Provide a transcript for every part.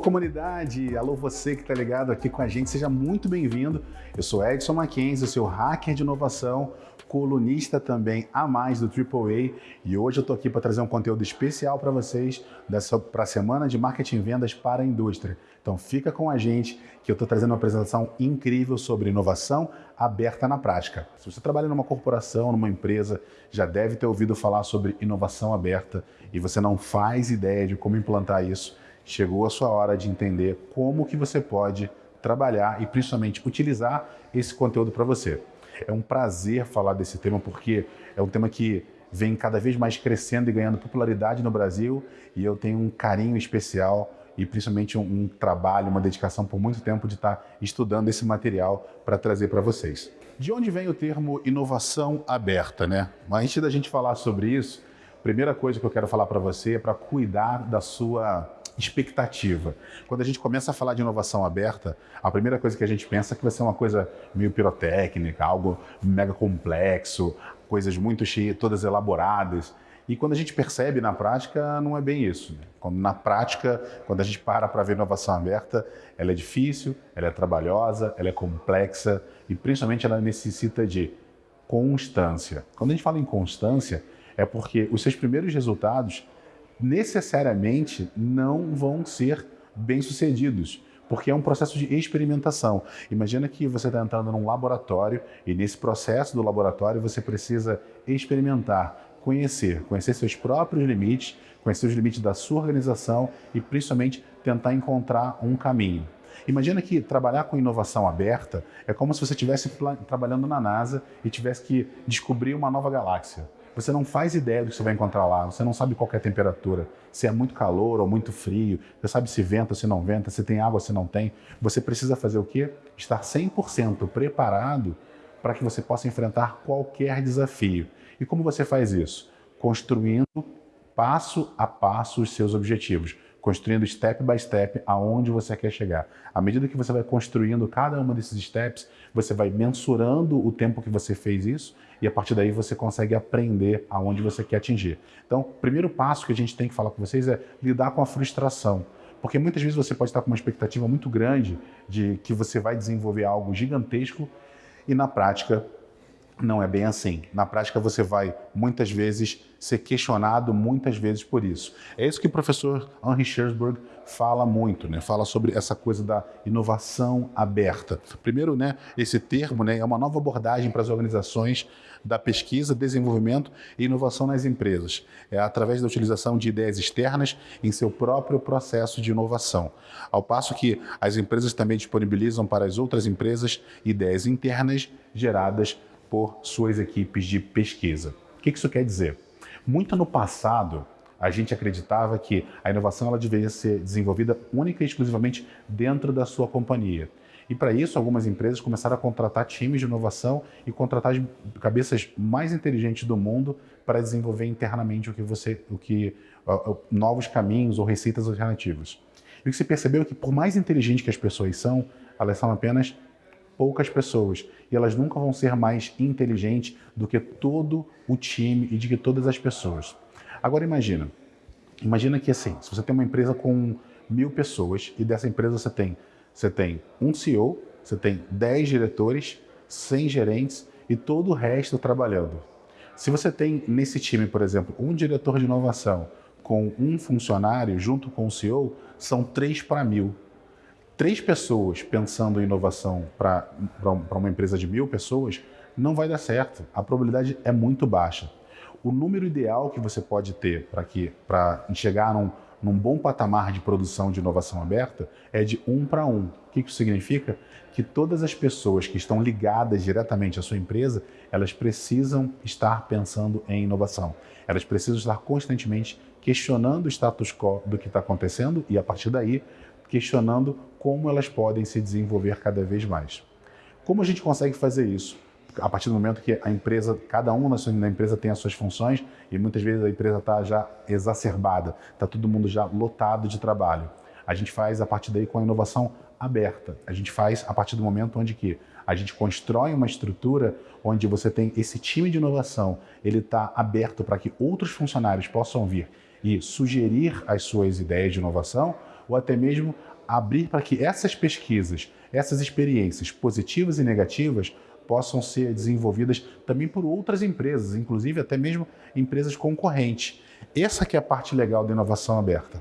Alô comunidade, alô você que está ligado aqui com a gente, seja muito bem-vindo. Eu sou Edson Mackenzie, seu hacker de inovação, colunista também a mais do AAA e hoje eu estou aqui para trazer um conteúdo especial para vocês para a Semana de Marketing e Vendas para a Indústria. Então fica com a gente que eu estou trazendo uma apresentação incrível sobre inovação aberta na prática. Se você trabalha numa corporação, numa empresa, já deve ter ouvido falar sobre inovação aberta e você não faz ideia de como implantar isso, chegou a sua hora de entender como que você pode trabalhar e principalmente utilizar esse conteúdo para você. É um prazer falar desse tema porque é um tema que vem cada vez mais crescendo e ganhando popularidade no Brasil e eu tenho um carinho especial e principalmente um, um trabalho, uma dedicação por muito tempo de estar estudando esse material para trazer para vocês. De onde vem o termo inovação aberta, né? Mas antes da gente falar sobre isso, a primeira coisa que eu quero falar para você é para cuidar da sua expectativa. Quando a gente começa a falar de inovação aberta, a primeira coisa que a gente pensa é que vai ser uma coisa meio pirotécnica, algo mega complexo, coisas muito cheias, todas elaboradas. E quando a gente percebe na prática, não é bem isso. Né? Quando, na prática, quando a gente para para ver inovação aberta, ela é difícil, ela é trabalhosa, ela é complexa e principalmente ela necessita de constância. Quando a gente fala em constância, é porque os seus primeiros resultados necessariamente não vão ser bem-sucedidos, porque é um processo de experimentação. Imagina que você está entrando num laboratório e nesse processo do laboratório você precisa experimentar, conhecer, conhecer seus próprios limites, conhecer os limites da sua organização e principalmente tentar encontrar um caminho. Imagina que trabalhar com inovação aberta é como se você estivesse trabalhando na NASA e tivesse que descobrir uma nova galáxia. Você não faz ideia do que você vai encontrar lá, você não sabe qual é a temperatura, se é muito calor ou muito frio, você sabe se venta se não venta, se tem água ou se não tem. Você precisa fazer o quê? Estar 100% preparado para que você possa enfrentar qualquer desafio. E como você faz isso? Construindo passo a passo os seus objetivos construindo step by step aonde você quer chegar. À medida que você vai construindo cada um desses steps, você vai mensurando o tempo que você fez isso e a partir daí você consegue aprender aonde você quer atingir. Então, o primeiro passo que a gente tem que falar com vocês é lidar com a frustração. Porque muitas vezes você pode estar com uma expectativa muito grande de que você vai desenvolver algo gigantesco e na prática não é bem assim. Na prática, você vai, muitas vezes, ser questionado muitas vezes por isso. É isso que o professor Henry Shersberg fala muito, né? Fala sobre essa coisa da inovação aberta. Primeiro, né, esse termo né, é uma nova abordagem para as organizações da pesquisa, desenvolvimento e inovação nas empresas. É através da utilização de ideias externas em seu próprio processo de inovação. Ao passo que as empresas também disponibilizam para as outras empresas ideias internas geradas por suas equipes de pesquisa. O que isso quer dizer? Muito no passado, a gente acreditava que a inovação ela deveria ser desenvolvida única e exclusivamente dentro da sua companhia. E para isso, algumas empresas começaram a contratar times de inovação e contratar as cabeças mais inteligentes do mundo para desenvolver internamente o que você, o que novos caminhos ou receitas alternativas. E o que se percebeu é que por mais inteligentes que as pessoas são, elas são apenas poucas pessoas e elas nunca vão ser mais inteligentes do que todo o time e de que todas as pessoas. Agora imagina, imagina que assim, se você tem uma empresa com mil pessoas e dessa empresa você tem, você tem um CEO, você tem 10 diretores, 100 gerentes e todo o resto trabalhando. Se você tem nesse time, por exemplo, um diretor de inovação com um funcionário junto com o CEO, são 3 para mil três pessoas pensando em inovação para uma empresa de mil pessoas, não vai dar certo. A probabilidade é muito baixa. O número ideal que você pode ter para chegar num, num bom patamar de produção de inovação aberta é de um para um. O que isso significa? Que todas as pessoas que estão ligadas diretamente à sua empresa, elas precisam estar pensando em inovação. Elas precisam estar constantemente questionando o status quo do que está acontecendo e, a partir daí, questionando como elas podem se desenvolver cada vez mais. Como a gente consegue fazer isso? A partir do momento que a empresa, cada um na empresa tem as suas funções e muitas vezes a empresa está já exacerbada, está todo mundo já lotado de trabalho. A gente faz a partir daí com a inovação aberta. A gente faz a partir do momento onde que a gente constrói uma estrutura onde você tem esse time de inovação, ele está aberto para que outros funcionários possam vir e sugerir as suas ideias de inovação ou até mesmo abrir para que essas pesquisas, essas experiências positivas e negativas possam ser desenvolvidas também por outras empresas, inclusive até mesmo empresas concorrentes. Essa que é a parte legal da inovação aberta.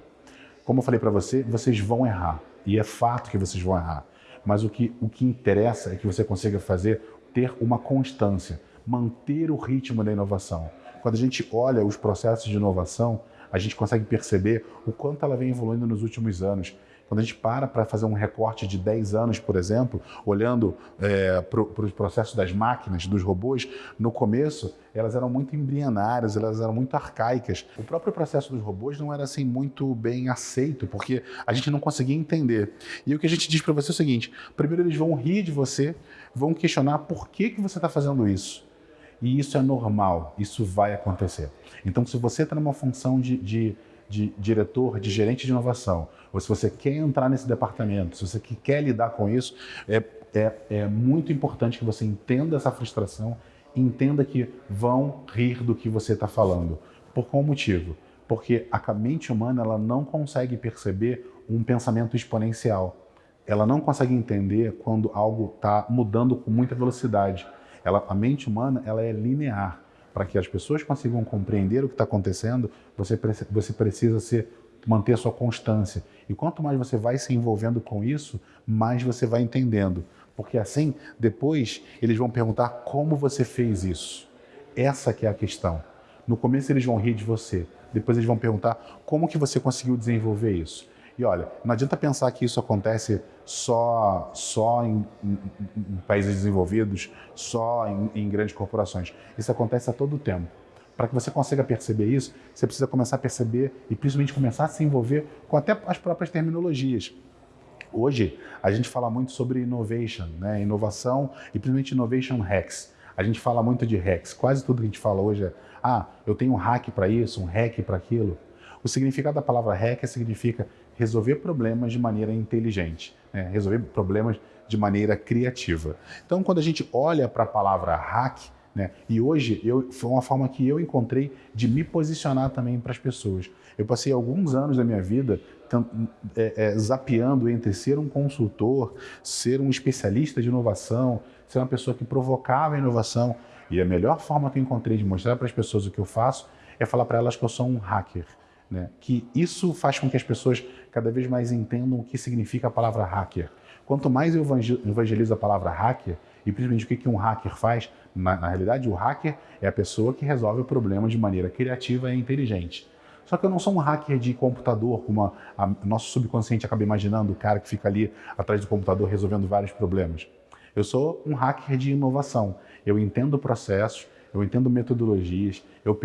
Como eu falei para você, vocês vão errar, e é fato que vocês vão errar. Mas o que, o que interessa é que você consiga fazer, ter uma constância, manter o ritmo da inovação. Quando a gente olha os processos de inovação, a gente consegue perceber o quanto ela vem evoluindo nos últimos anos. Quando a gente para para fazer um recorte de 10 anos, por exemplo, olhando é, para os processos das máquinas, dos robôs, no começo elas eram muito embrionárias, elas eram muito arcaicas. O próprio processo dos robôs não era assim muito bem aceito, porque a gente não conseguia entender. E o que a gente diz para você é o seguinte, primeiro eles vão rir de você, vão questionar por que, que você está fazendo isso. E isso é normal, isso vai acontecer. Então, se você está numa função de, de, de, diretor, de gerente de inovação, ou se você quer entrar nesse departamento, se você quer lidar com isso, é, é, é muito importante que você entenda essa frustração, entenda que vão rir do que você está falando. Por qual motivo? Porque a mente humana ela não consegue perceber um pensamento exponencial. Ela não consegue entender quando algo está mudando com muita velocidade. Ela, a mente humana ela é linear. Para que as pessoas consigam compreender o que está acontecendo, você, você precisa ser, manter sua constância. E quanto mais você vai se envolvendo com isso, mais você vai entendendo. Porque assim, depois, eles vão perguntar como você fez isso. Essa que é a questão. No começo eles vão rir de você, depois eles vão perguntar como que você conseguiu desenvolver isso. E olha, não adianta pensar que isso acontece só, só em, em, em países desenvolvidos, só em, em grandes corporações. Isso acontece a todo tempo. Para que você consiga perceber isso, você precisa começar a perceber e principalmente começar a se envolver com até as próprias terminologias. Hoje, a gente fala muito sobre innovation, né? inovação e principalmente innovation hacks. A gente fala muito de hacks. Quase tudo que a gente fala hoje é, ah, eu tenho um hack para isso, um hack para aquilo. O significado da palavra hack significa resolver problemas de maneira inteligente, né? resolver problemas de maneira criativa. Então, quando a gente olha para a palavra hack, né? e hoje eu, foi uma forma que eu encontrei de me posicionar também para as pessoas. Eu passei alguns anos da minha vida é, é, zapeando entre ser um consultor, ser um especialista de inovação, ser uma pessoa que provocava inovação. E a melhor forma que eu encontrei de mostrar para as pessoas o que eu faço é falar para elas que eu sou um hacker. Né? Que isso faz com que as pessoas cada vez mais entendam o que significa a palavra hacker. Quanto mais eu evangelizo a palavra hacker, e principalmente o que um hacker faz, na, na realidade o hacker é a pessoa que resolve o problema de maneira criativa e inteligente. Só que eu não sou um hacker de computador, como a, a, nosso subconsciente acaba imaginando, o cara que fica ali atrás do computador resolvendo vários problemas. Eu sou um hacker de inovação. Eu entendo processos, eu entendo metodologias, eu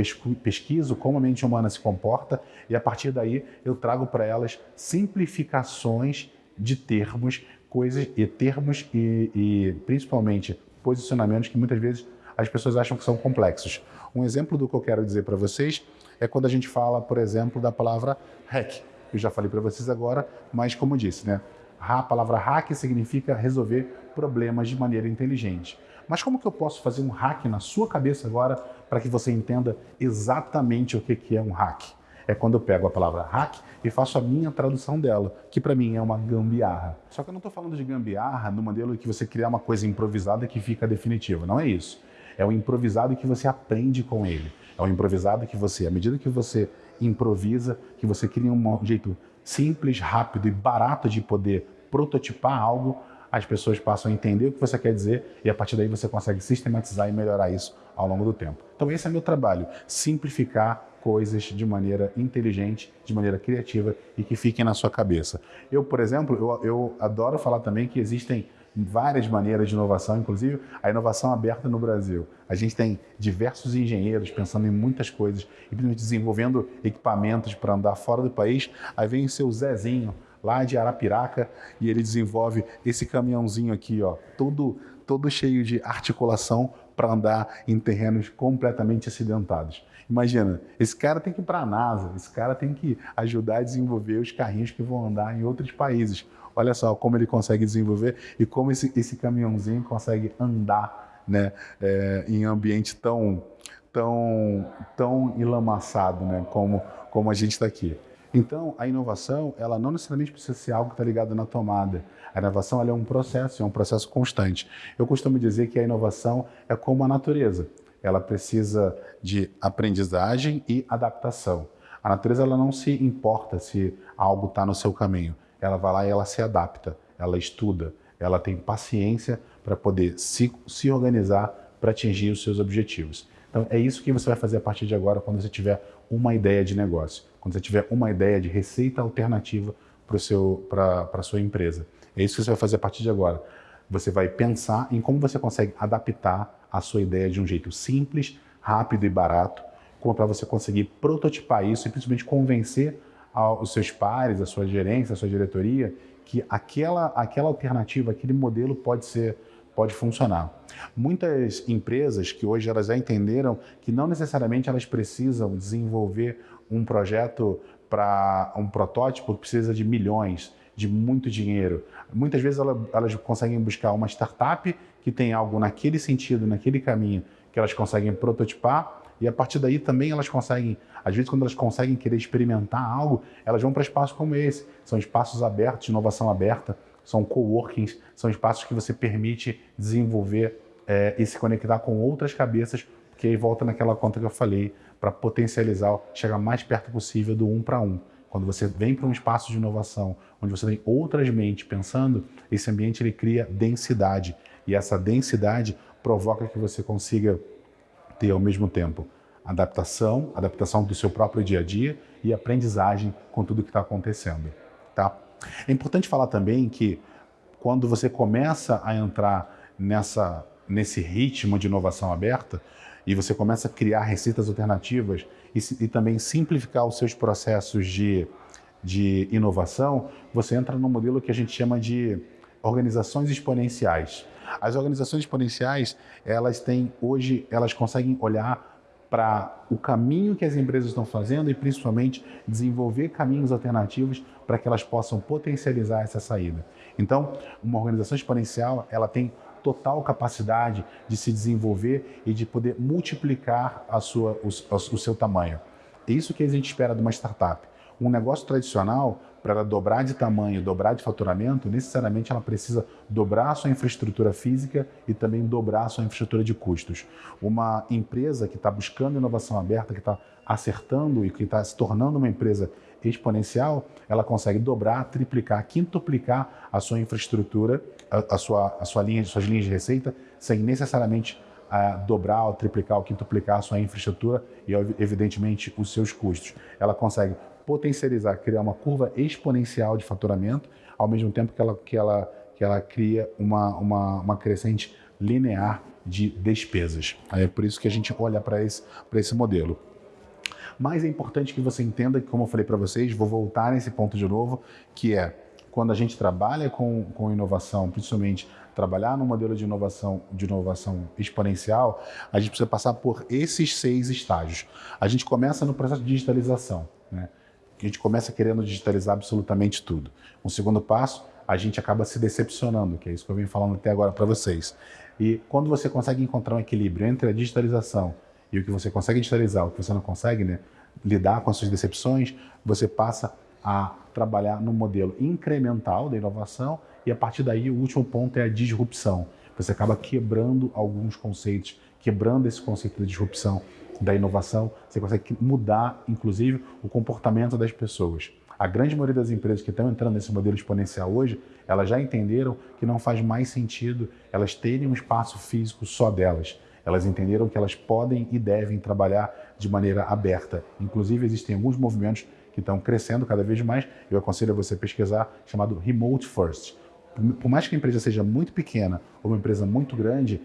pesquiso como a mente humana se comporta e a partir daí eu trago para elas simplificações de termos, coisas e termos e, e principalmente posicionamentos que muitas vezes as pessoas acham que são complexos. Um exemplo do que eu quero dizer para vocês é quando a gente fala, por exemplo, da palavra hack. Eu já falei para vocês agora, mas como disse, né? A palavra hack significa resolver problemas de maneira inteligente. Mas como que eu posso fazer um hack na sua cabeça agora para que você entenda exatamente o que é um hack? É quando eu pego a palavra hack e faço a minha tradução dela, que para mim é uma gambiarra. Só que eu não estou falando de gambiarra no modelo que você criar uma coisa improvisada que fica definitiva, não é isso. É o improvisado que você aprende com ele. É o improvisado que você, à medida que você improvisa, que você cria um jeito simples, rápido e barato de poder prototipar algo, as pessoas passam a entender o que você quer dizer e a partir daí você consegue sistematizar e melhorar isso ao longo do tempo. Então esse é meu trabalho, simplificar coisas de maneira inteligente, de maneira criativa e que fiquem na sua cabeça. Eu, por exemplo, eu, eu adoro falar também que existem várias maneiras de inovação, inclusive a inovação aberta no Brasil. A gente tem diversos engenheiros pensando em muitas coisas e desenvolvendo equipamentos para andar fora do país. Aí vem o seu Zezinho, lá de Arapiraca, e ele desenvolve esse caminhãozinho aqui, ó, todo, todo cheio de articulação para andar em terrenos completamente acidentados. Imagina, esse cara tem que ir para a NASA, esse cara tem que ajudar a desenvolver os carrinhos que vão andar em outros países. Olha só como ele consegue desenvolver e como esse, esse caminhãozinho consegue andar né, é, em ambiente tão, tão, tão enlamaçado né, como, como a gente está aqui. Então, a inovação, ela não necessariamente precisa ser algo que está ligado na tomada. A inovação é um processo, é um processo constante. Eu costumo dizer que a inovação é como a natureza. Ela precisa de aprendizagem e adaptação. A natureza ela não se importa se algo está no seu caminho. Ela vai lá e ela se adapta, ela estuda, ela tem paciência para poder se, se organizar para atingir os seus objetivos. Então é isso que você vai fazer a partir de agora quando você tiver uma ideia de negócio, quando você tiver uma ideia de receita alternativa para a sua empresa. É isso que você vai fazer a partir de agora. Você vai pensar em como você consegue adaptar a sua ideia de um jeito simples, rápido e barato, como para você conseguir prototipar isso e principalmente convencer os seus pares, a sua gerência, a sua diretoria, que aquela, aquela alternativa, aquele modelo pode ser pode funcionar. Muitas empresas que hoje elas já entenderam que não necessariamente elas precisam desenvolver um projeto para um protótipo precisa de milhões, de muito dinheiro. Muitas vezes elas, conseguem buscar uma startup que tem algo naquele sentido, naquele caminho, que elas conseguem prototipar e a partir daí também elas conseguem, às vezes quando elas conseguem querer experimentar algo, elas vão para espaços como esse. São espaços abertos, inovação aberta, são coworkings, são espaços que você permite desenvolver é, e se conectar com outras cabeças, porque aí volta naquela conta que eu falei, para potencializar, chegar mais perto possível do um para um. Quando você vem para um espaço de inovação, onde você tem outras mentes pensando, esse ambiente ele cria densidade. E essa densidade provoca que você consiga ter ao mesmo tempo adaptação, adaptação do seu próprio dia a dia e aprendizagem com tudo que está acontecendo. Tá? É importante falar também que quando você começa a entrar nessa, nesse ritmo de inovação aberta e você começa a criar receitas alternativas e, e também simplificar os seus processos de, de inovação, você entra no modelo que a gente chama de organizações exponenciais. As organizações exponenciais, elas têm hoje, elas conseguem olhar para o caminho que as empresas estão fazendo e principalmente desenvolver caminhos alternativos para que elas possam potencializar essa saída. Então, uma organização exponencial, ela tem total capacidade de se desenvolver e de poder multiplicar a sua, o, o seu tamanho. É isso que a gente espera de uma startup. Um negócio tradicional, para ela dobrar de tamanho, dobrar de faturamento, necessariamente ela precisa dobrar a sua infraestrutura física e também dobrar a sua infraestrutura de custos. Uma empresa que está buscando inovação aberta, que está acertando e que está se tornando uma empresa exponencial, ela consegue dobrar, triplicar, quintuplicar a sua infraestrutura, a, a sua, a sua linha, suas linhas de receita, sem necessariamente a dobrar, ou triplicar, ou quintuplicar a sua infraestrutura e, evidentemente, os seus custos. Ela consegue potencializar, criar uma curva exponencial de faturamento, ao mesmo tempo que ela, que ela, que ela cria uma, uma, uma crescente linear de despesas. É por isso que a gente olha para esse, esse modelo. Mas é importante que você entenda que, como eu falei para vocês, vou voltar nesse ponto de novo, que é quando a gente trabalha com, com inovação, principalmente trabalhar no modelo de inovação, de inovação exponencial, a gente precisa passar por esses seis estágios. A gente começa no processo de digitalização. Né? A gente começa querendo digitalizar absolutamente tudo. Um segundo passo, a gente acaba se decepcionando, que é isso que eu venho falando até agora para vocês. E quando você consegue encontrar um equilíbrio entre a digitalização e o que você consegue digitalizar, o que você não consegue, né, lidar com as suas decepções, você passa a trabalhar no modelo incremental da inovação e a partir daí o último ponto é a disrupção. Você acaba quebrando alguns conceitos, quebrando esse conceito de disrupção da inovação, você consegue mudar, inclusive, o comportamento das pessoas. A grande maioria das empresas que estão entrando nesse modelo exponencial hoje, elas já entenderam que não faz mais sentido elas terem um espaço físico só delas. Elas entenderam que elas podem e devem trabalhar de maneira aberta. Inclusive, existem alguns movimentos que estão crescendo cada vez mais. Eu aconselho a você pesquisar, chamado Remote First. Por mais que a empresa seja muito pequena ou uma empresa muito grande,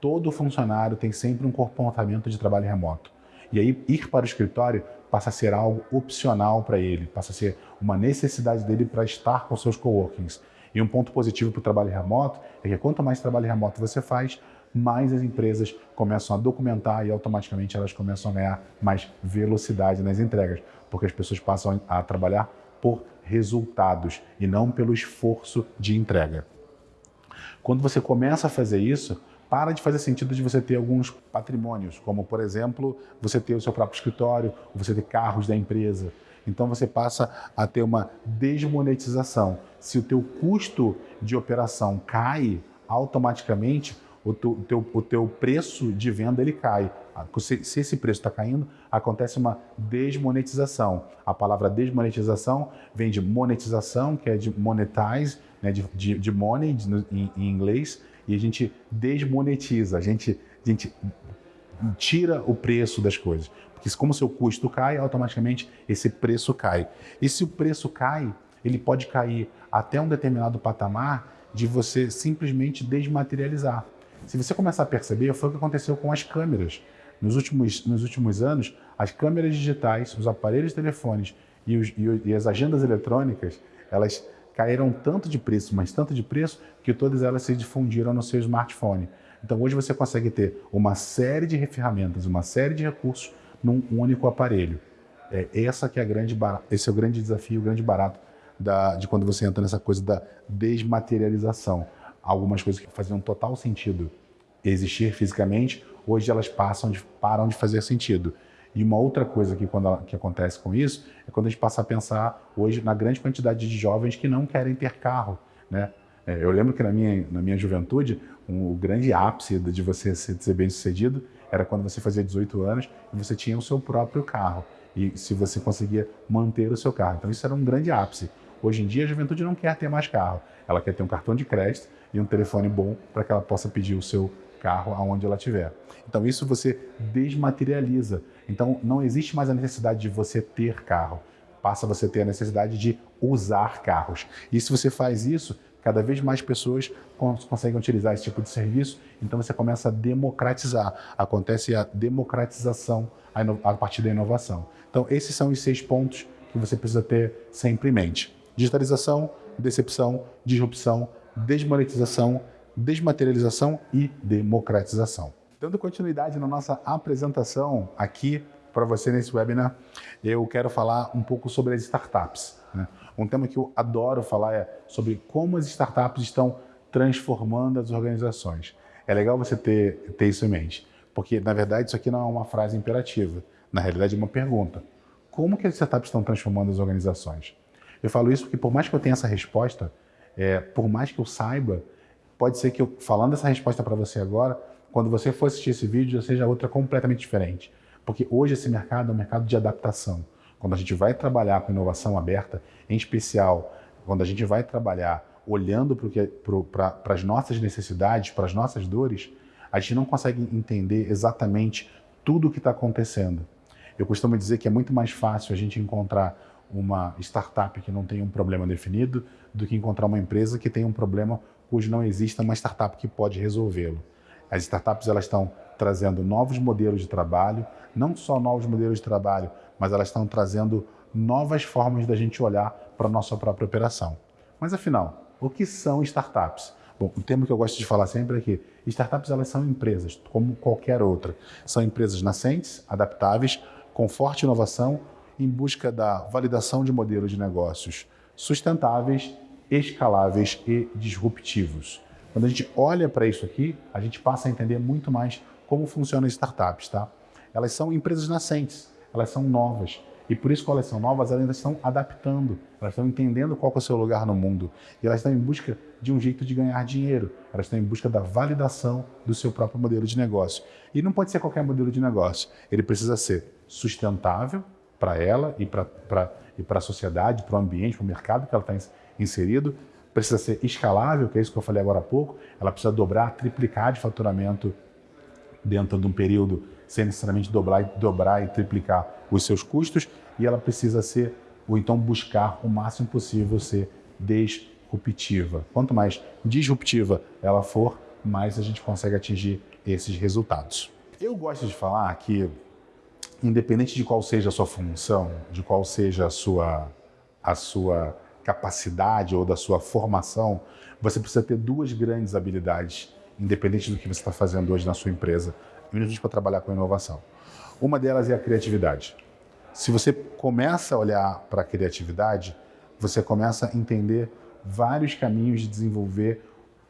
todo funcionário tem sempre um comportamento de trabalho remoto. E aí, ir para o escritório passa a ser algo opcional para ele, passa a ser uma necessidade dele para estar com seus coworkings. E um ponto positivo para o trabalho remoto é que quanto mais trabalho remoto você faz, mais as empresas começam a documentar e automaticamente elas começam a ganhar mais velocidade nas entregas, porque as pessoas passam a trabalhar por resultados e não pelo esforço de entrega. Quando você começa a fazer isso, para de fazer sentido de você ter alguns patrimônios, como, por exemplo, você ter o seu próprio escritório, você ter carros da empresa. Então você passa a ter uma desmonetização. Se o teu custo de operação cai, automaticamente o teu, teu, o teu preço de venda ele cai. Se, se esse preço está caindo, acontece uma desmonetização. A palavra desmonetização vem de monetização, que é de monetize, né, de, de, de money de, em, em, inglês, e a gente desmonetiza, a gente, a gente tira o preço das coisas. Porque como seu custo cai, automaticamente esse preço cai. E se o preço cai, ele pode cair até um determinado patamar de você simplesmente desmaterializar. Se você começar a perceber, foi o que aconteceu com as câmeras. Nos últimos, nos últimos anos, as câmeras digitais, os aparelhos telefones e, os, e as agendas eletrônicas, elas caíram tanto de preço, mas tanto de preço, que todas elas se difundiram no seu smartphone. Então hoje você consegue ter uma série de ferramentas, uma série de recursos num único aparelho. É, essa que é a grande esse é o grande desafio, o grande barato da, de quando você entra nessa coisa da desmaterialização algumas coisas que faziam total sentido existir fisicamente, hoje elas passam de, param de fazer sentido. E uma outra coisa que, quando, que acontece com isso é quando a gente passa a pensar hoje na grande quantidade de jovens que não querem ter carro. Né? É, eu lembro que na minha, na minha juventude, um, o grande ápice de você ser, ser bem sucedido era quando você fazia 18 anos e você tinha o seu próprio carro. E se você conseguia manter o seu carro. Então isso era um grande ápice. Hoje em dia a juventude não quer ter mais carro. Ela quer ter um cartão de crédito e um telefone bom para que ela possa pedir o seu carro aonde ela estiver. Então isso você desmaterializa. Então não existe mais a necessidade de você ter carro. Passa você ter a necessidade de usar carros. E se você faz isso, cada vez mais pessoas conseguem utilizar esse tipo de serviço, então você começa a democratizar. Acontece a democratização a partir da inovação. Então esses são os seis pontos que você precisa ter sempre em mente. Digitalização, decepção, disrupção, desmonetização, desmaterialização e democratização. Dando continuidade na nossa apresentação aqui para você nesse webinar, eu quero falar um pouco sobre as startups. Né? Um tema que eu adoro falar é sobre como as startups estão transformando as organizações. É legal você ter, ter isso em mente, porque na verdade isso aqui não é uma frase imperativa, na realidade é uma pergunta. Como que as startups estão transformando as organizações? Eu falo isso porque por mais que eu tenha essa resposta, é, por mais que eu saiba, pode ser que eu, falando essa resposta para você agora, quando você for assistir esse vídeo, seja outra completamente diferente. Porque hoje esse mercado é um mercado de adaptação. Quando a gente vai trabalhar com inovação aberta, em especial, quando a gente vai trabalhar olhando para as nossas necessidades, para as nossas dores, a gente não consegue entender exatamente tudo o que está acontecendo. Eu costumo dizer que é muito mais fácil a gente encontrar uma startup que não tem um problema definido do que encontrar uma empresa que tem um problema cujo não exista uma startup que pode resolvê-lo. As startups elas estão trazendo novos modelos de trabalho, não só novos modelos de trabalho, mas elas estão trazendo novas formas da gente olhar para a nossa própria operação. Mas afinal, o que são startups? Bom, o termo que eu gosto de falar sempre é que startups elas são empresas, como qualquer outra. São empresas nascentes, adaptáveis, com forte inovação em busca da validação de modelos de negócios sustentáveis, escaláveis e disruptivos. Quando a gente olha para isso aqui, a gente passa a entender muito mais como funcionam as startups. Tá? Elas são empresas nascentes, elas são novas. E por isso que elas são novas, elas ainda estão adaptando, elas estão entendendo qual é o seu lugar no mundo. E elas estão em busca de um jeito de ganhar dinheiro, elas estão em busca da validação do seu próprio modelo de negócio. E não pode ser qualquer modelo de negócio, ele precisa ser sustentável, para ela e para e a sociedade, para o ambiente, para o mercado que ela está inserido. Precisa ser escalável, que é isso que eu falei agora há pouco. Ela precisa dobrar, triplicar de faturamento dentro de um período sem necessariamente dobrar, dobrar e triplicar os seus custos. E ela precisa ser, ou então buscar o máximo possível ser disruptiva. Quanto mais disruptiva ela for, mais a gente consegue atingir esses resultados. Eu gosto de falar que independente de qual seja a sua função, de qual seja a sua, a sua capacidade ou da sua formação, você precisa ter duas grandes habilidades, independente do que você está fazendo hoje na sua empresa, principalmente para trabalhar com inovação. Uma delas é a criatividade. Se você começa a olhar para a criatividade, você começa a entender vários caminhos de desenvolver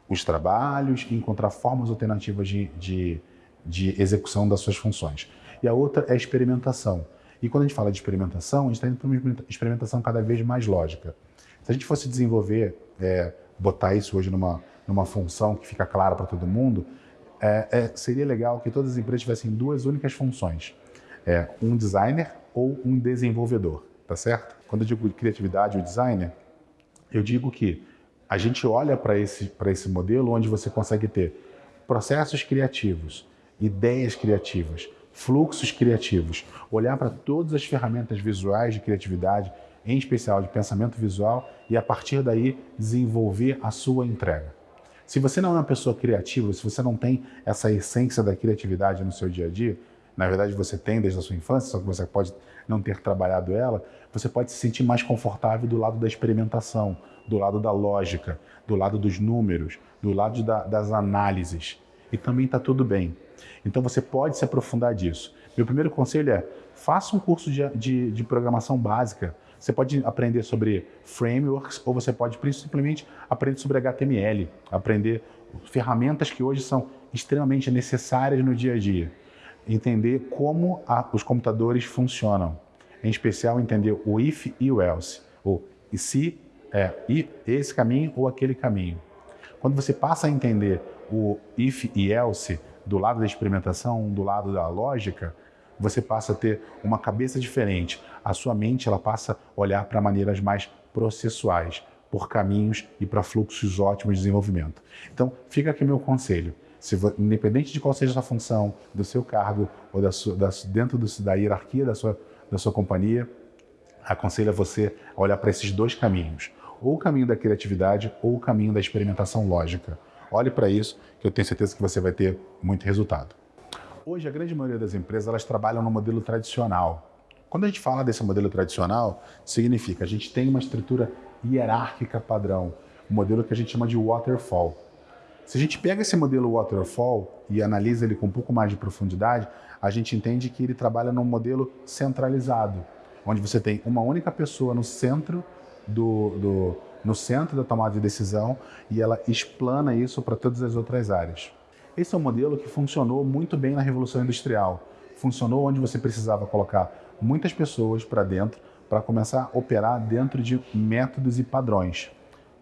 os trabalhos e encontrar formas alternativas de, de, de execução das suas funções e a outra é experimentação. E quando a gente fala de experimentação, a gente está indo para uma experimentação cada vez mais lógica. Se a gente fosse desenvolver, é, botar isso hoje numa, numa função que fica clara para todo mundo, é, é, seria legal que todas as empresas tivessem duas únicas funções. É, um designer ou um desenvolvedor, tá certo? Quando eu digo criatividade ou designer, eu digo que a gente olha para esse, esse modelo onde você consegue ter processos criativos, ideias criativas, fluxos criativos, olhar para todas as ferramentas visuais de criatividade, em especial de pensamento visual, e a partir daí desenvolver a sua entrega. Se você não é uma pessoa criativa, se você não tem essa essência da criatividade no seu dia a dia, na verdade você tem desde a sua infância, só que você pode não ter trabalhado ela, você pode se sentir mais confortável do lado da experimentação, do lado da lógica, do lado dos números, do lado da, das análises. E também está tudo bem. Então você pode se aprofundar disso. Meu primeiro conselho é, faça um curso de, de, de programação básica. Você pode aprender sobre frameworks ou você pode simplesmente aprender sobre HTML, aprender ferramentas que hoje são extremamente necessárias no dia a dia. Entender como a, os computadores funcionam. Em especial, entender o if e o else. Ou se é e esse caminho ou aquele caminho. Quando você passa a entender o if e else do lado da experimentação, do lado da lógica, você passa a ter uma cabeça diferente. A sua mente ela passa a olhar para maneiras mais processuais, por caminhos e para fluxos ótimos de desenvolvimento. Então, fica aqui meu conselho. Se, independente de qual seja a sua função, do seu cargo ou da sua, da, dentro do, da hierarquia da sua, da sua companhia, aconselho a você a olhar para esses dois caminhos. Ou o caminho da criatividade ou o caminho da experimentação lógica. Olhe para isso, que eu tenho certeza que você vai ter muito resultado. Hoje, a grande maioria das empresas elas trabalham no modelo tradicional. Quando a gente fala desse modelo tradicional, significa a gente tem uma estrutura hierárquica padrão, um modelo que a gente chama de waterfall. Se a gente pega esse modelo waterfall e analisa ele com um pouco mais de profundidade, a gente entende que ele trabalha num modelo centralizado, onde você tem uma única pessoa no centro do, do no centro da tomada de decisão e ela explana isso para todas as outras áreas. Esse é um modelo que funcionou muito bem na Revolução Industrial. Funcionou onde você precisava colocar muitas pessoas para dentro para começar a operar dentro de métodos e padrões.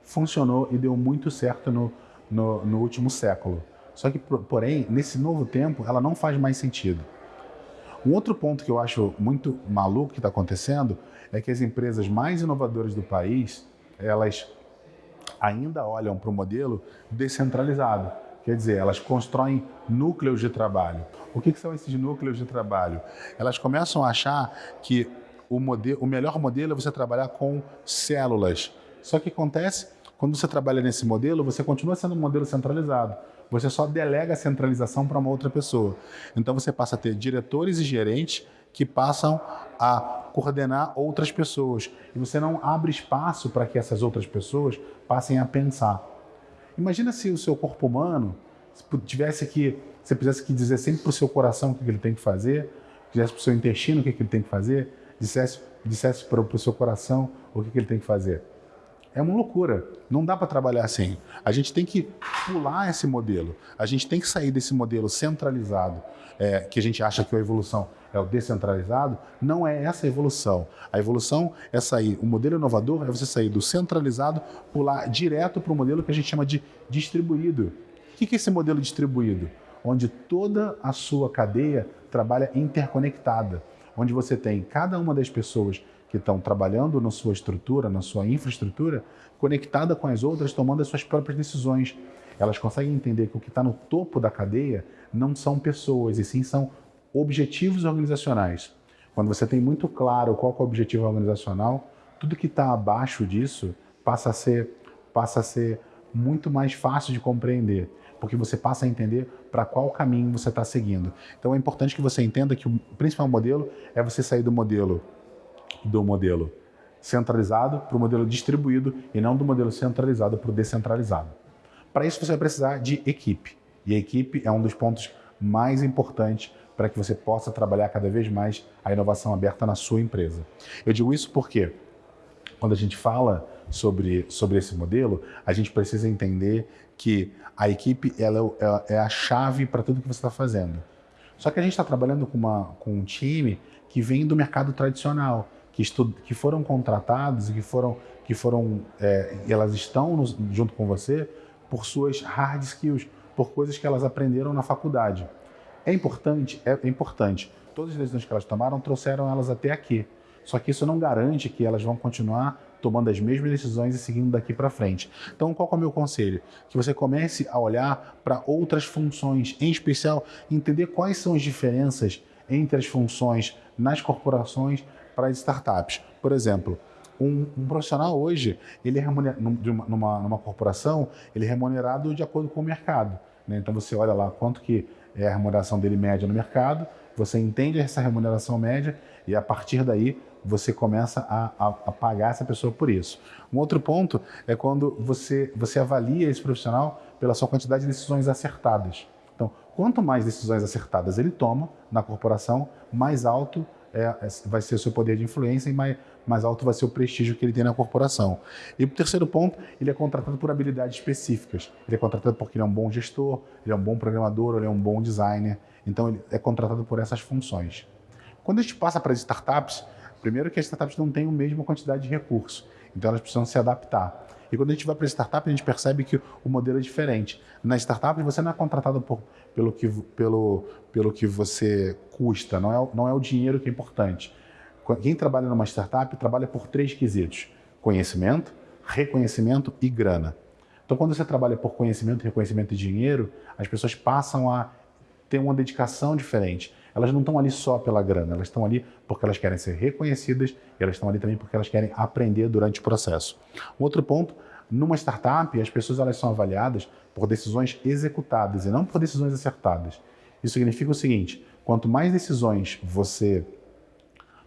Funcionou e deu muito certo no, no, no último século. Só que, porém, nesse novo tempo, ela não faz mais sentido. Um outro ponto que eu acho muito maluco que está acontecendo é que as empresas mais inovadoras do país, elas ainda olham para o modelo descentralizado. Quer dizer, elas constroem núcleos de trabalho. O que, que, são esses núcleos de trabalho? Elas começam a achar que o, modelo, o melhor modelo é você trabalhar com células. Só que acontece, quando você trabalha nesse modelo, você continua sendo um modelo centralizado. Você só delega a centralização para uma outra pessoa. Então você passa a ter diretores e gerentes que passam a coordenar outras pessoas. E você não abre espaço para que essas outras pessoas passem a pensar. Imagina se o seu corpo humano tivesse que, você precisasse que dizer sempre para o seu coração o que ele tem que fazer, dissesse para o seu intestino o que ele tem que fazer, dissesse, dissesse para o seu coração o que ele tem que fazer. É uma loucura. Não dá para trabalhar assim. A gente tem que pular esse modelo. A gente tem que sair desse modelo centralizado, é, que a gente acha que a evolução é o descentralizado. Não é essa a evolução. A evolução é sair, o modelo inovador é você sair do centralizado, pular direto para o modelo que a gente chama de distribuído. O que é esse modelo distribuído? Onde toda a sua cadeia trabalha interconectada. Onde você tem cada uma das pessoas que estão trabalhando na sua estrutura, na sua infraestrutura, conectada com as outras, tomando as suas próprias decisões. Elas conseguem entender que o que está no topo da cadeia não são pessoas, e sim são objetivos organizacionais. Quando você tem muito claro qual é o objetivo organizacional, tudo que está abaixo disso passa a ser, passa a ser muito mais fácil de compreender, porque você passa a entender para qual caminho você está seguindo. Então é importante que você entenda que o principal modelo é você sair do modelo do modelo centralizado para o modelo distribuído e não do modelo centralizado para o descentralizado. Para isso você vai precisar de equipe. E a equipe é um dos pontos mais importantes para que você possa trabalhar cada vez mais a inovação aberta na sua empresa. Eu digo isso porque quando a gente fala sobre, sobre esse modelo, a gente precisa entender que a equipe ela é, é a chave para tudo que você está fazendo. Só que a gente está trabalhando com, uma, com um time que vem do mercado tradicional, que, que foram contratados e que foram, que foram é, elas estão no, junto com você por suas hard skills, por coisas que elas aprenderam na faculdade. É importante, é, é importante. Todas as decisões que elas tomaram trouxeram elas até aqui. Só que isso não garante que elas vão continuar tomando as mesmas decisões e seguindo daqui para frente. Então, qual é o meu conselho? Que você comece a olhar para outras funções, em especial entender quais são as diferenças entre as funções nas corporações para startups. Por exemplo, um, um, profissional hoje, ele é numa, numa corporação, ele é remunerado de acordo com o mercado. Né? Então você olha lá quanto que é a remuneração dele média no mercado, você entende essa remuneração média e a partir daí você começa a, a, a, pagar essa pessoa por isso. Um outro ponto é quando você, você avalia esse profissional pela sua quantidade de decisões acertadas. Então, quanto mais decisões acertadas ele toma na corporação, mais alto é, é vai ser o seu poder de influência e mais, mais alto vai ser o prestígio que ele tem na corporação. E o terceiro ponto, ele é contratado por habilidades específicas. Ele é contratado porque ele é um bom gestor, ele é um bom programador, ele é um bom designer. Então, ele é contratado por essas funções. Quando a gente passa para as startups, primeiro que as startups não têm a mesma quantidade de recursos, então elas precisam se adaptar. E quando a gente vai para startup, a gente percebe que o modelo é diferente. Na startup, você não é contratado por, pelo, que, pelo, pelo que você custa, não é, não é o dinheiro que é importante. Quem trabalha numa startup trabalha por três quesitos: conhecimento, reconhecimento e grana. Então, quando você trabalha por conhecimento, reconhecimento e dinheiro, as pessoas passam a ter uma dedicação diferente. Elas não estão ali só pela grana, elas estão ali porque elas querem ser reconhecidas e elas estão ali também porque elas querem aprender durante o processo. Um outro ponto, numa startup, as pessoas elas são avaliadas por decisões executadas e não por decisões acertadas. Isso significa o seguinte, quanto mais decisões você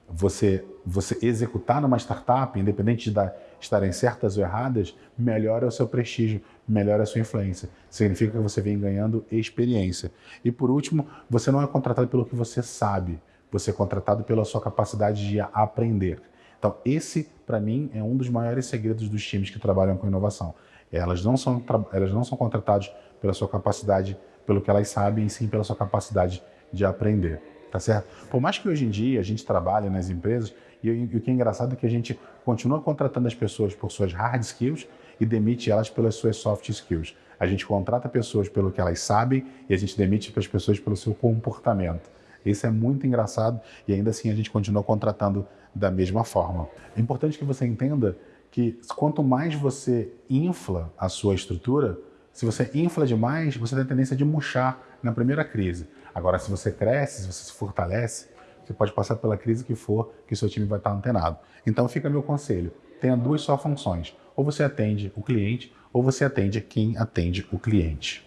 você, você executar numa startup, independente de estarem certas ou erradas, melhora o seu prestígio, melhora a sua influência. Significa que você vem ganhando experiência. E por último, você não é contratado pelo que você sabe, você é contratado pela sua capacidade de aprender. Então, esse, para mim, é um dos maiores segredos dos times que trabalham com inovação. Elas não são, elas não são contratadas pela sua capacidade, pelo que elas sabem, e sim pela sua capacidade de aprender tá certo? Por mais que hoje em dia a gente trabalhe nas empresas, e, e o que é engraçado é que a gente continua contratando as pessoas por suas hard skills e demite elas pelas suas soft skills. A gente contrata pessoas pelo que elas sabem e a gente demite as pessoas pelo seu comportamento. Isso é muito engraçado e ainda assim a gente continua contratando da mesma forma. É importante que você entenda que quanto mais você infla a sua estrutura, se você infla demais, você tem a tendência de murchar na primeira crise. Agora, se você cresce, se você se fortalece, você pode passar pela crise que for, que seu time vai estar antenado. Então fica meu conselho, tenha duas só funções. Ou você atende o cliente, ou você atende quem atende o cliente.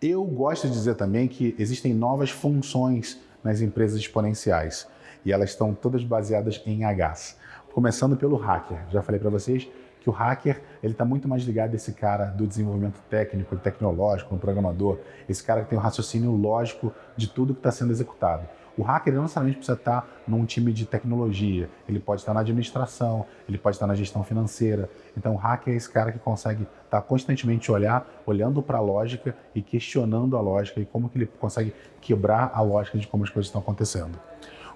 Eu gosto de dizer também que existem novas funções nas empresas exponenciais e elas estão todas baseadas em Hs. Começando pelo hacker. Já falei para vocês que o hacker ele está muito mais ligado a esse cara do desenvolvimento técnico, tecnológico, um programador, esse cara que tem o um raciocínio lógico de tudo que está sendo executado. O hacker não necessariamente precisa estar num time de tecnologia, ele pode estar na administração, ele pode estar na gestão financeira. Então, o hacker é esse cara que consegue estar constantemente olhar, olhando para a lógica e questionando a lógica e como que ele consegue quebrar a lógica de como as coisas estão acontecendo.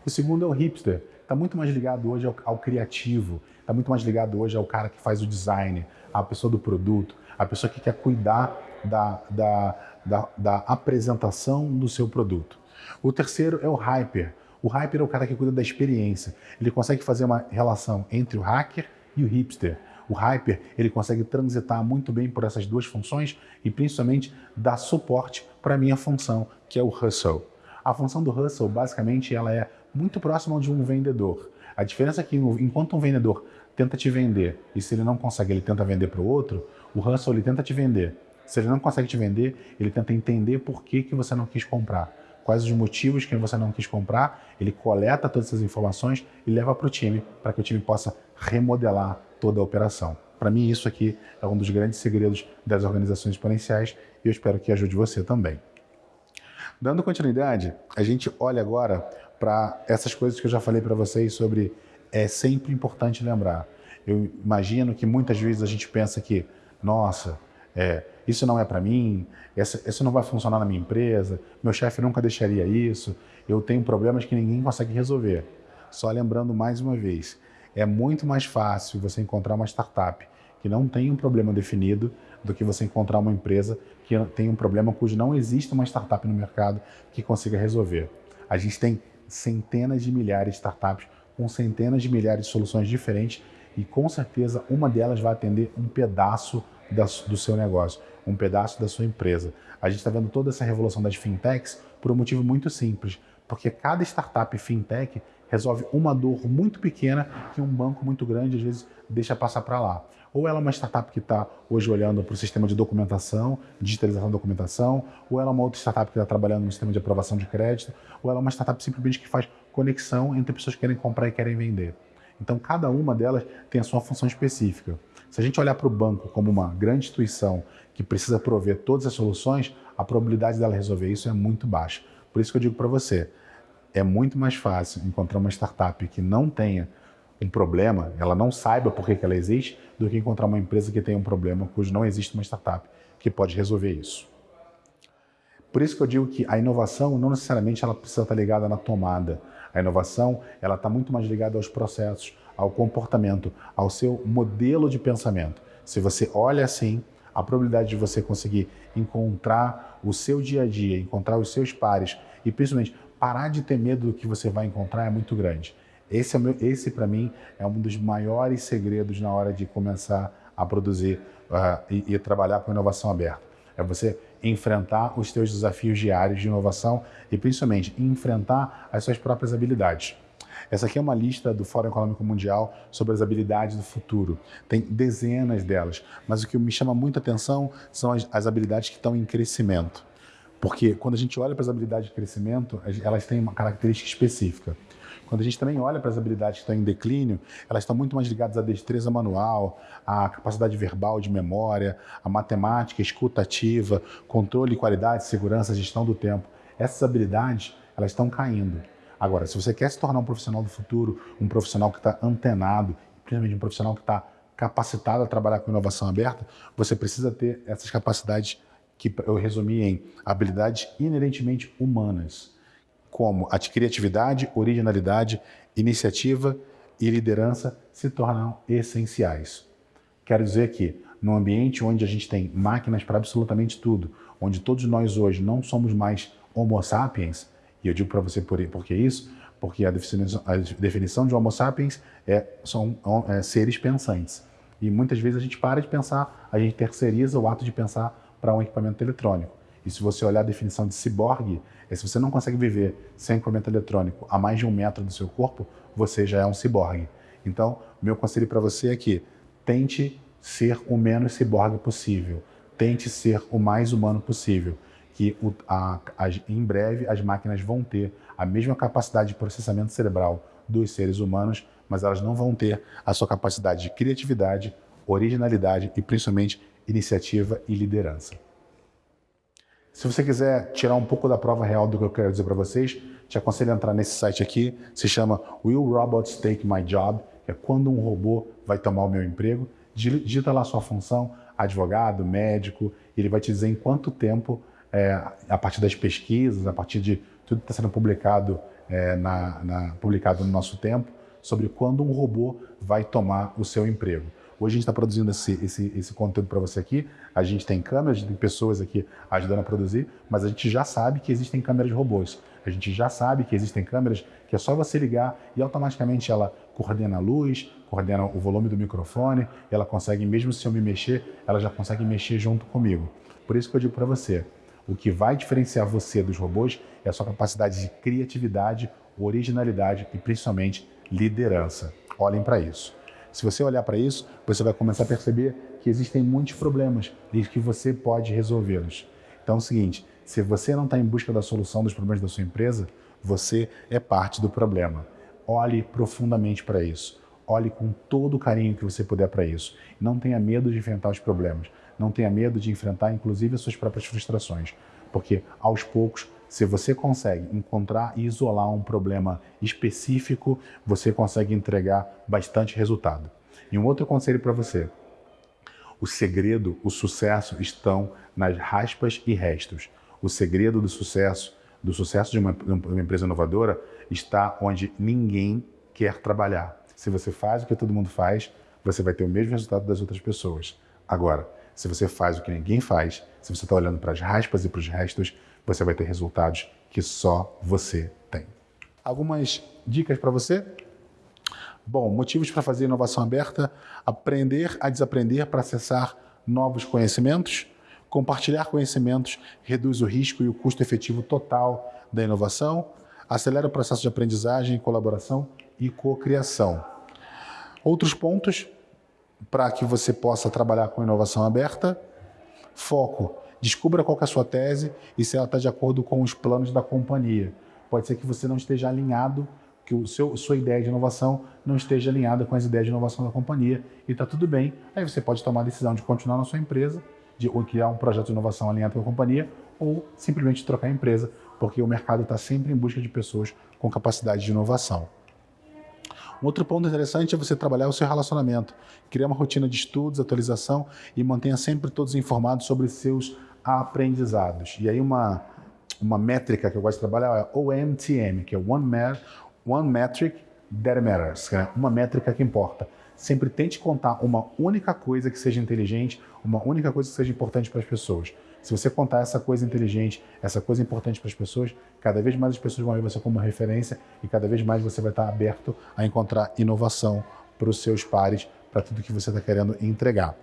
O segundo é o hipster, está muito mais ligado hoje ao, ao criativo, está muito mais ligado hoje ao cara que faz o design, à pessoa do produto, à pessoa que quer cuidar da, da, da, da apresentação do seu produto. O terceiro é o hyper. O hyper é o cara que cuida da experiência. Ele consegue fazer uma relação entre o hacker e o hipster. O hyper ele consegue transitar muito bem por essas duas funções e principalmente dar suporte para a minha função, que é o hustle. A função do hustle, basicamente, ela é muito próxima de um vendedor. A diferença é que enquanto um vendedor tenta te vender e se ele não consegue, ele tenta vender para o outro, o hustle ele tenta te vender. Se ele não consegue te vender, ele tenta entender por que, que você não quis comprar. Quais os motivos que você não quis comprar, ele coleta todas essas informações e leva para o time, para que o time possa remodelar toda a operação. Para mim, isso aqui é um dos grandes segredos das organizações exponenciais e eu espero que ajude você também. Dando continuidade, a gente olha agora para essas coisas que eu já falei para vocês sobre é sempre importante lembrar. Eu imagino que muitas vezes a gente pensa que, nossa, é, isso não é para mim, essa, isso não vai funcionar na minha empresa, meu chefe nunca deixaria isso, eu tenho problemas que ninguém consegue resolver. Só lembrando mais uma vez, é muito mais fácil você encontrar uma startup que não tem um problema definido do que você encontrar uma empresa que tem um problema cujo não existe uma startup no mercado que consiga resolver. A gente tem centenas de milhares de startups com centenas de milhares de soluções diferentes e com certeza uma delas vai atender um pedaço da, do seu negócio, um pedaço da sua empresa. A gente está vendo toda essa revolução das fintechs por um motivo muito simples, porque cada startup fintech resolve uma dor muito pequena que um banco muito grande às vezes deixa passar para lá. Ou ela é uma startup que está hoje olhando para o sistema de documentação, digitalização da documentação, ou ela é uma outra startup que está trabalhando no sistema de aprovação de crédito, ou ela é uma startup simplesmente que faz conexão entre pessoas que querem comprar e querem vender. Então, cada uma delas tem a sua função específica. Se a gente olhar para o banco como uma grande instituição que precisa prover todas as soluções, a probabilidade dela resolver isso é muito baixa. Por isso que eu digo para você, é muito mais fácil encontrar uma startup que não tenha um problema, ela não saiba por que, que ela existe, do que encontrar uma empresa que tem um problema cujo não existe uma startup que pode resolver isso. Por isso que eu digo que a inovação não necessariamente ela precisa estar ligada na tomada. A inovação ela está muito mais ligada aos processos, ao comportamento, ao seu modelo de pensamento. Se você olha assim, a probabilidade de você conseguir encontrar o seu dia a dia, encontrar os seus pares e principalmente parar de ter medo do que você vai encontrar é muito grande. Esse, é esse para mim, é um dos maiores segredos na hora de começar a produzir uh, e, e trabalhar com inovação aberta. É você enfrentar os seus desafios diários de inovação e, principalmente, enfrentar as suas próprias habilidades. Essa aqui é uma lista do Fórum Econômico Mundial sobre as habilidades do futuro. Tem dezenas delas, mas o que me chama muita atenção são as, as habilidades que estão em crescimento. Porque quando a gente olha para as habilidades de crescimento, elas têm uma característica específica. Quando a gente também olha para as habilidades que estão em declínio, elas estão muito mais ligadas à destreza manual, à capacidade verbal de memória, à matemática, escutativa, controle, qualidade, segurança, gestão do tempo. Essas habilidades, elas estão caindo. Agora, se você quer se tornar um profissional do futuro, um profissional que está antenado, principalmente um profissional que está capacitado a trabalhar com inovação aberta, você precisa ter essas capacidades que eu resumi em habilidades inerentemente humanas, como a criatividade, originalidade, iniciativa e liderança se tornam essenciais. Quero dizer que num ambiente onde a gente tem máquinas para absolutamente tudo, onde todos nós hoje não somos mais homo sapiens, e eu digo para você por, por que isso, porque a definição, a definição de homo sapiens é, são é, seres pensantes. E muitas vezes a gente para de pensar, a gente terceiriza o ato de pensar para um equipamento eletrônico. E se você olhar a definição de ciborgue, é se você não consegue viver sem equipamento eletrônico a mais de um metro do seu corpo, você já é um ciborgue. Então, meu conselho para você é que tente ser o menos ciborgue possível. Tente ser o mais humano possível. Que o, a, a, em breve as máquinas vão ter a mesma capacidade de processamento cerebral dos seres humanos, mas elas não vão ter a sua capacidade de criatividade, originalidade e principalmente iniciativa e liderança. Se você quiser tirar um pouco da prova real do que eu quero dizer para vocês, te aconselho a entrar nesse site aqui, se chama Will Robots Take My Job, que é quando um robô vai tomar o meu emprego. Digita lá sua função, advogado, médico, ele vai te dizer em quanto tempo, é, a partir das pesquisas, a partir de tudo que está sendo publicado, é, na, na, publicado no nosso tempo, sobre quando um robô vai tomar o seu emprego. Hoje a gente está produzindo esse, esse, esse conteúdo para você aqui. A gente tem câmeras, tem pessoas aqui ajudando a produzir, mas a gente já sabe que existem câmeras de robôs. A gente já sabe que existem câmeras que é só você ligar e automaticamente ela coordena a luz, coordena o volume do microfone, ela consegue, mesmo se eu me mexer, ela já consegue mexer junto comigo. Por isso que eu digo para você, o que vai diferenciar você dos robôs é a sua capacidade de criatividade, originalidade e principalmente liderança. Olhem para isso. Se você olhar para isso, você vai começar a perceber que existem muitos problemas e que você pode resolvê-los. Então é o seguinte, se você não está em busca da solução dos problemas da sua empresa, você é parte do problema. Olhe profundamente para isso. Olhe com todo o carinho que você puder para isso. Não tenha medo de enfrentar os problemas. Não tenha medo de enfrentar, inclusive, as suas próprias frustrações. Porque, aos poucos, se você consegue encontrar e isolar um problema específico, você consegue entregar bastante resultado. E um outro conselho para você. O segredo, o sucesso estão nas raspas e restos. O segredo do sucesso, do sucesso de uma, de uma empresa inovadora, está onde ninguém quer trabalhar. Se você faz o que todo mundo faz, você vai ter o mesmo resultado das outras pessoas. Agora, se você faz o que ninguém faz, se você está olhando para as raspas e para os restos, você vai ter resultados que só você tem. Algumas dicas para você? Bom, motivos para fazer inovação aberta: aprender a desaprender para acessar novos conhecimentos. Compartilhar conhecimentos reduz o risco e o custo efetivo total da inovação, acelera o processo de aprendizagem, colaboração e cocriação. Outros pontos para que você possa trabalhar com inovação aberta: foco. Descubra qual é a sua tese e se ela está de acordo com os planos da companhia. Pode ser que você não esteja alinhado que o seu, sua ideia de inovação não esteja alinhada com as ideias de inovação da companhia e está tudo bem. Aí você pode tomar a decisão de continuar na sua empresa, de ou criar um projeto de inovação alinhado com a companhia ou simplesmente trocar a empresa, porque o mercado está sempre em busca de pessoas com capacidade de inovação. Um outro ponto interessante é você trabalhar o seu relacionamento, criar uma rotina de estudos, atualização e mantenha sempre todos informados sobre seus aprendizados. E aí uma, uma métrica que eu gosto de trabalhar é OMTM, que é One Man, One Metric That Matters, é uma métrica que importa. Sempre tente contar uma única coisa que seja inteligente, uma única coisa que seja importante para as pessoas. Se você contar essa coisa inteligente, essa coisa importante para as pessoas, cada vez mais as pessoas vão ver você como uma referência e cada vez mais você vai estar aberto a encontrar inovação para os seus pares, para tudo que você está querendo entregar.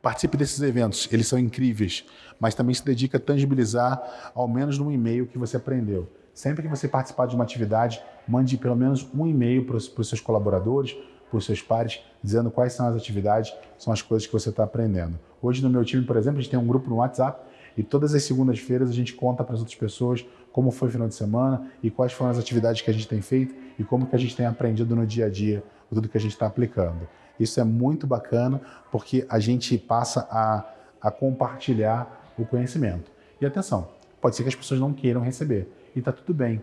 Participe desses eventos, eles são incríveis, mas também se dedica a tangibilizar ao menos num e-mail que você aprendeu. Sempre que você participar de uma atividade, mande pelo menos um e-mail para os seus colaboradores, os seus pares, dizendo quais são as atividades, são as coisas que você está aprendendo. Hoje no meu time, por exemplo, a gente tem um grupo no WhatsApp e todas as segundas-feiras a gente conta para as outras pessoas como foi o final de semana e quais foram as atividades que a gente tem feito e como que a gente tem aprendido no dia a dia, tudo que a gente está aplicando. Isso é muito bacana porque a gente passa a, a compartilhar o conhecimento. E atenção, pode ser que as pessoas não queiram receber e está tudo bem.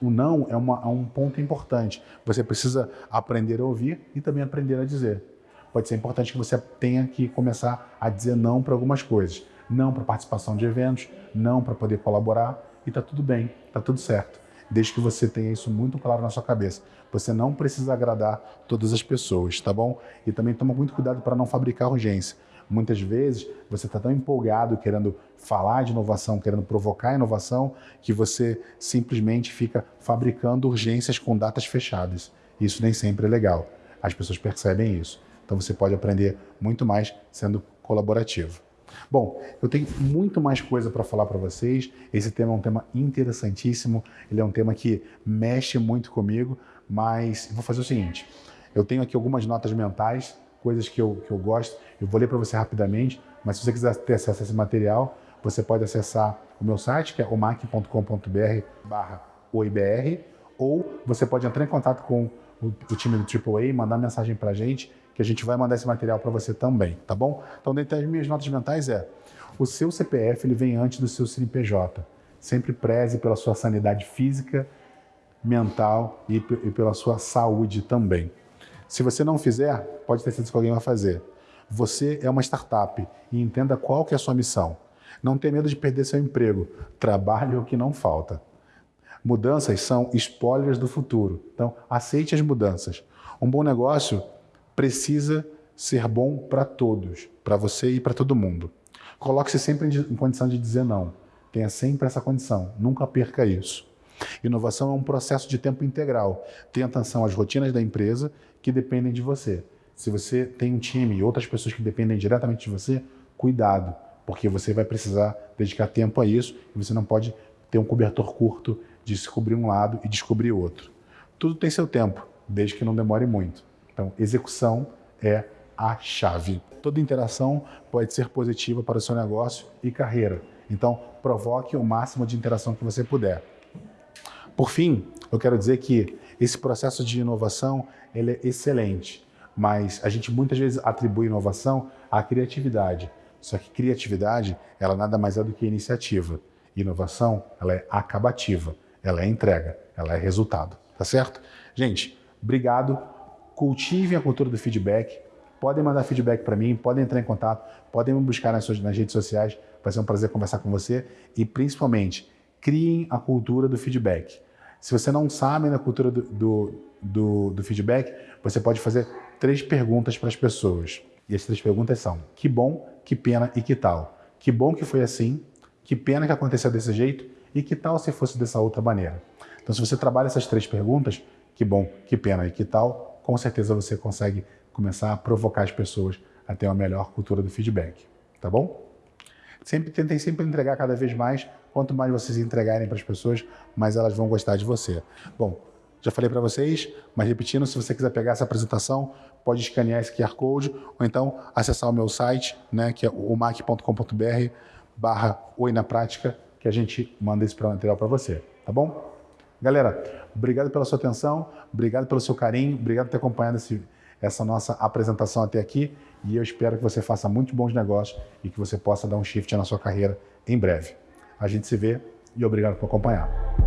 O não é, uma, é um ponto importante. Você precisa aprender a ouvir e também aprender a dizer. Pode ser importante que você tenha que começar a dizer não para algumas coisas. Não para participação de eventos, não para poder colaborar e está tudo bem, está tudo certo. Desde que você tenha isso muito claro na sua cabeça. Você não precisa agradar todas as pessoas, tá bom? E também toma muito cuidado para não fabricar urgência. Muitas vezes você está tão empolgado querendo falar de inovação, querendo provocar inovação, que você simplesmente fica fabricando urgências com datas fechadas. Isso nem sempre é legal. As pessoas percebem isso. Então você pode aprender muito mais sendo colaborativo. Bom, eu tenho muito mais coisa para falar para vocês. Esse tema é um tema interessantíssimo, ele é um tema que mexe muito comigo, mas vou fazer o seguinte: eu tenho aqui algumas notas mentais coisas que eu, que eu gosto. Eu vou ler para você rapidamente, mas se você quiser ter acesso a esse material, você pode acessar o meu site, que é omac.com.br barra oibr, ou você pode entrar em contato com o, o time do AAA, mandar mensagem para a gente, que a gente vai mandar esse material para você também, tá bom? Então, dentre as minhas notas mentais é, o seu CPF ele vem antes do seu CNPJ. Sempre preze pela sua sanidade física, mental e, e pela sua saúde também. Se você não fizer, pode ter certeza que alguém vai fazer. Você é uma startup e entenda qual que é a sua missão. Não tenha medo de perder seu emprego. Trabalhe o que não falta. Mudanças são spoilers do futuro. Então, aceite as mudanças. Um bom negócio precisa ser bom para todos, para você e para todo mundo. Coloque-se sempre em condição de dizer não. Tenha sempre essa condição. Nunca perca isso. Inovação é um processo de tempo integral. Tenha atenção às rotinas da empresa que dependem de você. Se você tem um time e outras pessoas que dependem diretamente de você, cuidado, porque você vai precisar dedicar tempo a isso e você não pode ter um cobertor curto de descobrir um lado e descobrir outro. Tudo tem seu tempo, desde que não demore muito. Então, execução é a chave. Toda interação pode ser positiva para o seu negócio e carreira. Então, provoque o máximo de interação que você puder. Por fim, eu quero dizer que esse processo de inovação ele é excelente, mas a gente muitas vezes atribui inovação à criatividade. Só que criatividade, ela nada mais é do que iniciativa. Inovação, ela é acabativa, ela é entrega, ela é resultado, tá certo? Gente, obrigado. Cultivem a cultura do feedback, podem mandar feedback para mim, podem entrar em contato, podem me buscar nas, suas, nas redes sociais, vai ser um prazer conversar com você e principalmente criem a cultura do feedback. Se você não sabe na cultura do, do, do, do feedback, você pode fazer três perguntas para as pessoas. E as três perguntas são: que bom, que pena e que tal? Que bom que foi assim, que pena que aconteceu desse jeito e que tal se fosse dessa outra maneira? Então, se você trabalha essas três perguntas, que bom, que pena e que tal, com certeza você consegue começar a provocar as pessoas a ter uma melhor cultura do feedback, tá bom? Sempre tentem sempre entregar cada vez mais. Quanto mais vocês entregarem para as pessoas, mais elas vão gostar de você. Bom, já falei para vocês, mas repetindo, se você quiser pegar essa apresentação, pode escanear esse QR Code ou então acessar o meu site, né, que é o mac.com.br barra Oi na Prática, que a gente manda esse material para você, tá bom? Galera, obrigado pela sua atenção, obrigado pelo seu carinho, obrigado por ter acompanhado esse, essa nossa apresentação até aqui e eu espero que você faça muitos bons negócios e que você possa dar um shift na sua carreira em breve. A gente se vê e obrigado por acompanhar.